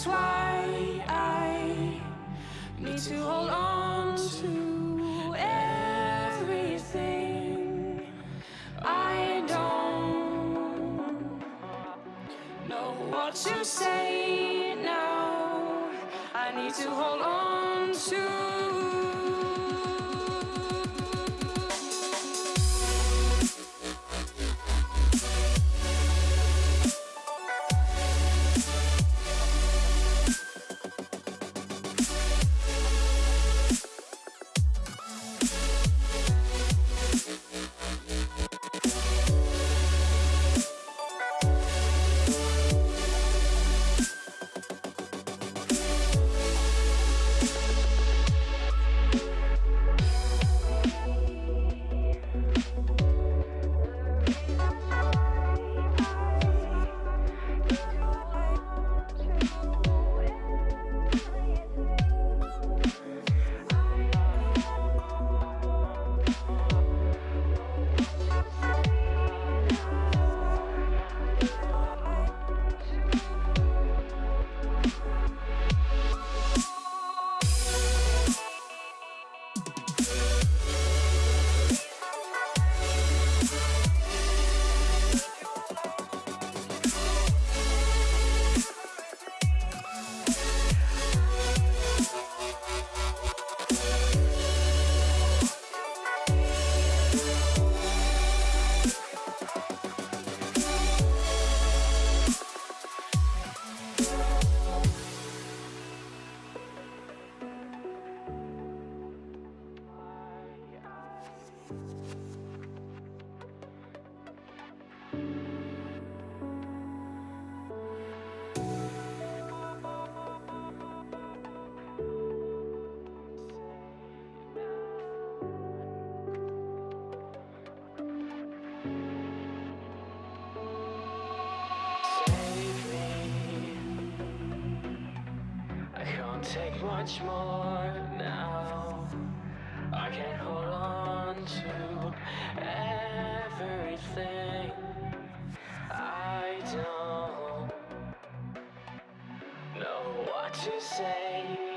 is why I need to hold on to everything. I don't know what to say now. I need to hold on to. Much more now. I can't hold on to everything. I don't know what to say